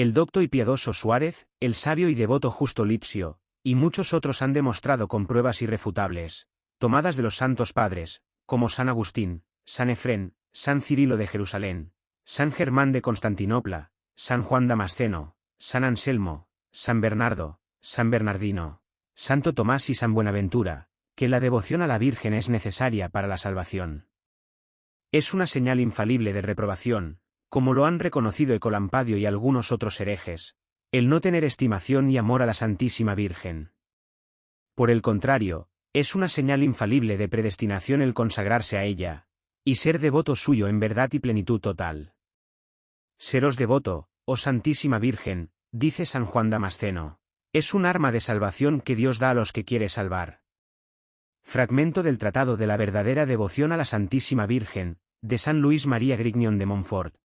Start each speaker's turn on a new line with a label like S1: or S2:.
S1: El docto y piadoso Suárez, el sabio y devoto Justo Lipsio, y muchos otros han demostrado con pruebas irrefutables, tomadas de los santos padres, como San Agustín, San Efrén, San Cirilo de Jerusalén, San Germán de Constantinopla, San Juan Damasceno, San Anselmo, San Bernardo, San Bernardino, Santo Tomás y San Buenaventura, que la devoción a la Virgen es necesaria para la salvación. Es una señal infalible de reprobación, como lo han reconocido Ecolampadio y algunos otros herejes, el no tener estimación y amor a la Santísima Virgen. Por el contrario, es una señal infalible de predestinación el consagrarse a ella, y ser devoto suyo en verdad y plenitud total. Seros devoto, oh Santísima Virgen, dice San Juan Damasceno, es un arma de salvación que Dios da a los que quiere salvar. Fragmento del Tratado de la verdadera devoción a la Santísima Virgen, de San Luis María Grignion de Montfort.